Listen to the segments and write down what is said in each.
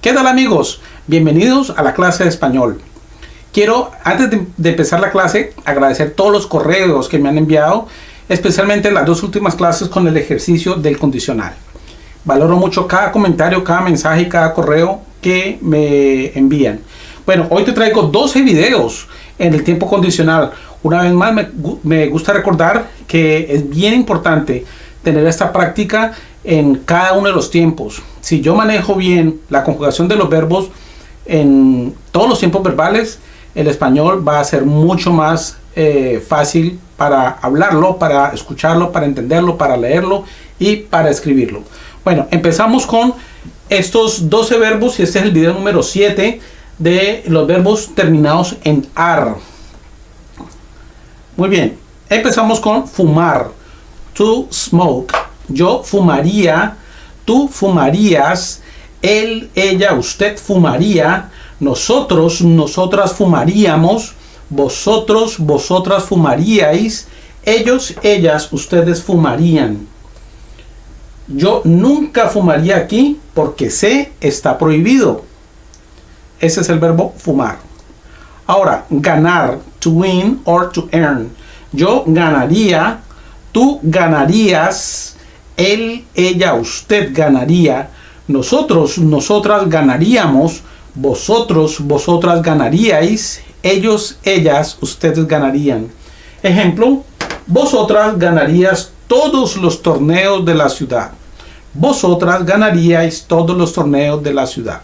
¿Qué tal amigos? Bienvenidos a la clase de español. Quiero, antes de, empezar la clase, agradecer todos los correos que me han enviado, especialmente las dos últimas clases con el ejercicio del condicional. Valoro mucho cada comentario, cada mensaje y cada correo que me envían. Bueno, hoy te traigo 12 videos en el tiempo condicional. Una vez más, me, me gusta recordar que es bien importante tener esta práctica en cada uno de los tiempos. Si yo manejo bien la conjugación de los verbos en todos los tiempos verbales, el español va a ser mucho más eh, fácil para hablarlo, para escucharlo, para entenderlo, para leerlo y para escribirlo. Bueno, empezamos con estos 12 verbos y este es el video número 7 de los verbos terminados en AR. Muy bien, empezamos con fumar, to smoke. Yo fumaría, tú fumarías, él, ella, usted fumaría, nosotros, nosotras fumaríamos, vosotros, vosotras fumaríais, ellos, ellas, ustedes fumarían. Yo nunca fumaría aquí porque sé está prohibido. Ese es el verbo fumar. Ahora, ganar, to win or to earn. Yo ganaría, tú ganarías, él, ella, usted ganaría, nosotros, nosotras ganaríamos, vosotros, vosotras ganaríais, ellos, ellas, ustedes ganarían. Ejemplo, vosotras ganarías todos los torneos de la ciudad. Vosotras ganaríais todos los torneos de la ciudad.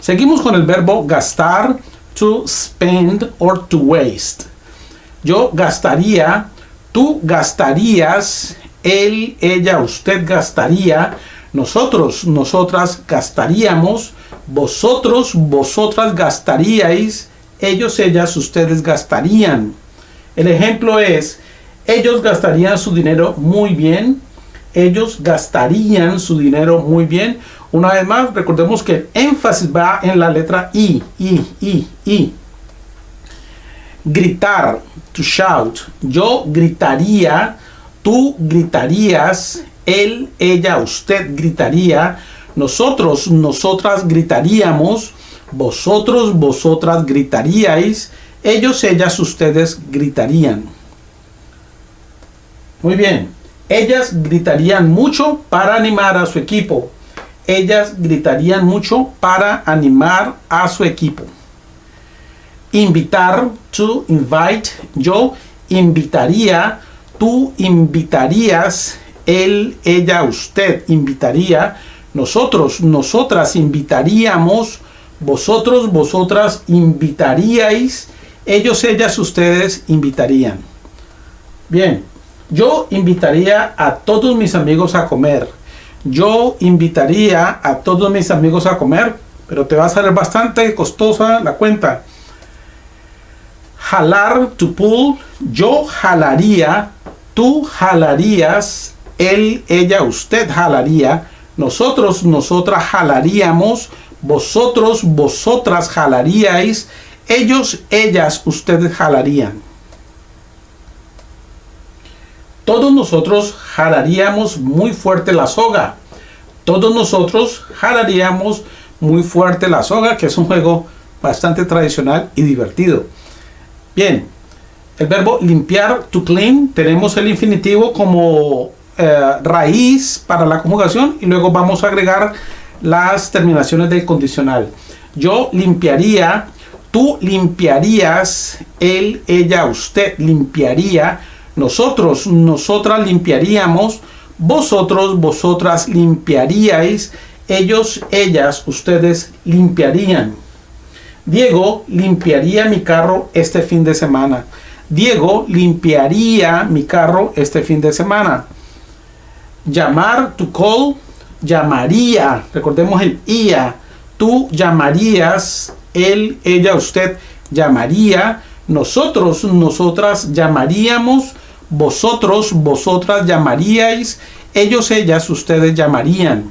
Seguimos con el verbo gastar, to spend or to waste. Yo gastaría, tú gastarías, él, ella, usted gastaría, nosotros, nosotras gastaríamos, vosotros, vosotras gastaríais, ellos, ellas, ustedes gastarían. El ejemplo es, ellos gastarían su dinero muy bien, ellos gastarían su dinero muy bien. Una vez más, recordemos que el énfasis va en la letra I, I, I, I. Gritar, to shout. Yo gritaría, tú gritarías, él, ella, usted gritaría, nosotros, nosotras gritaríamos, vosotros, vosotras gritaríais, ellos, ellas, ustedes gritarían. Muy bien, ellas gritarían mucho para animar a su equipo. Ellas gritarían mucho para animar a su equipo. Invitar, to invite, yo invitaría, tú invitarías, él, ella, usted invitaría, nosotros, nosotras invitaríamos, vosotros, vosotras invitaríais, ellos, ellas, ustedes invitarían. Bien, yo invitaría a todos mis amigos a comer. Yo invitaría a todos mis amigos a comer, pero te va a salir bastante costosa la cuenta. Jalar, to pull, yo jalaría, tú jalarías, él, ella, usted jalaría, nosotros, nosotras jalaríamos, vosotros, vosotras jalaríais, ellos, ellas, ustedes jalarían. Todos nosotros jalaríamos muy fuerte la soga. Todos nosotros jalaríamos muy fuerte la soga, que es un juego bastante tradicional y divertido. Bien, el verbo limpiar, to clean, tenemos el infinitivo como eh, raíz para la conjugación y luego vamos a agregar las terminaciones del condicional. Yo limpiaría, tú limpiarías, él, ella, usted limpiaría, nosotros, nosotras limpiaríamos, vosotros, vosotras limpiaríais, ellos, ellas, ustedes limpiarían. Diego limpiaría mi carro este fin de semana. Diego limpiaría mi carro este fin de semana. Llamar, to call, llamaría, recordemos el ia, tú llamarías, él, ella, usted llamaría, nosotros, nosotras llamaríamos, vosotros, vosotras llamaríais, ellos, ellas, ustedes llamarían.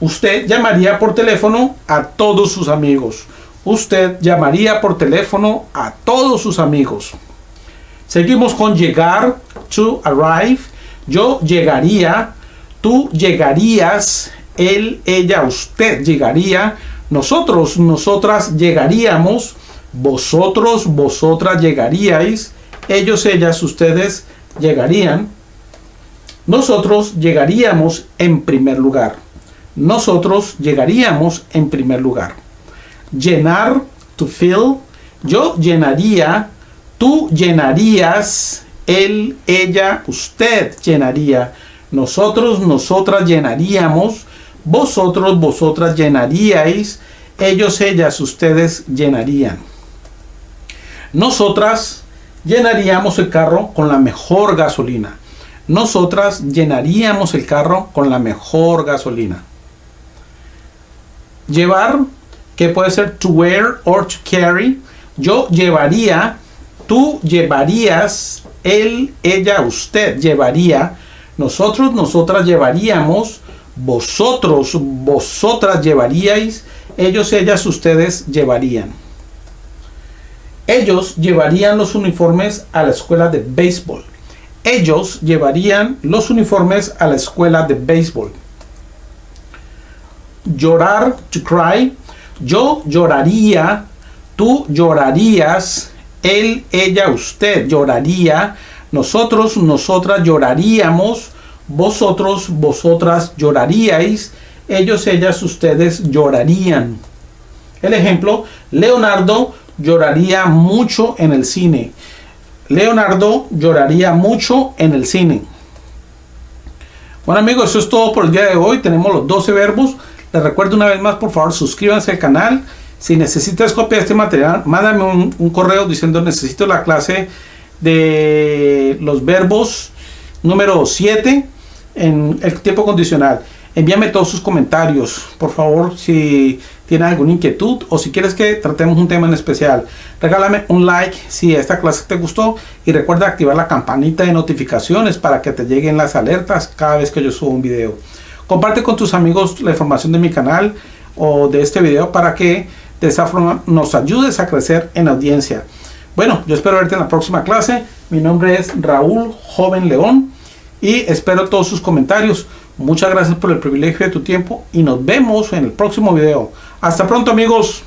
Usted llamaría por teléfono a todos sus amigos. Usted llamaría por teléfono a todos sus amigos. Seguimos con llegar, to arrive yo llegaría, tú llegarías, él, ella, usted llegaría, nosotros, nosotras llegaríamos, vosotros, vosotras llegaríais, ellos, ellas, ustedes llegarían, nosotros llegaríamos en primer lugar. Nosotros llegaríamos en primer lugar. Llenar, to fill. Yo llenaría, tú llenarías, él, ella, usted llenaría. Nosotros, nosotras llenaríamos. Vosotros, vosotras llenaríais. Ellos, ellas, ustedes llenarían. Nosotras llenaríamos el carro con la mejor gasolina. Nosotras llenaríamos el carro con la mejor gasolina. Llevar, puede ser to wear or to carry. Yo llevaría, tú llevarías, él, ella, usted llevaría, nosotros, nosotras llevaríamos, vosotros, vosotras llevaríais, ellos, ellas, ustedes llevarían. Ellos llevarían los uniformes a la escuela de béisbol. Ellos llevarían los uniformes a la escuela de béisbol. Llorar, to cry. Yo lloraría, tú llorarías, él, ella, usted lloraría, nosotros, nosotras lloraríamos, vosotros, vosotras lloraríais, ellos, ellas, ustedes llorarían. El ejemplo, Leonardo lloraría mucho en el cine. Leonardo lloraría mucho en el cine. Bueno amigos, eso es todo por el día de hoy. Tenemos los 12 verbos. Les recuerdo una vez más, por favor, suscríbanse al canal. Si necesitas copia de este material, mándame un, un correo diciendo necesito la clase de los verbos número 7 en el tiempo condicional envíame todos sus comentarios, por favor, si tienes alguna inquietud o si quieres que tratemos un tema en especial. Regálame un like si esta clase te gustó y recuerda activar la campanita de notificaciones para que te lleguen las alertas cada vez que yo subo un video. Comparte con tus amigos la información de mi canal o de este video para que de esa forma nos ayudes a crecer en audiencia. Bueno, yo espero verte en la próxima clase. Mi nombre es Raúl Joven León y espero todos sus comentarios. Muchas gracias por el privilegio de tu tiempo y nos vemos en el próximo video. Hasta pronto amigos.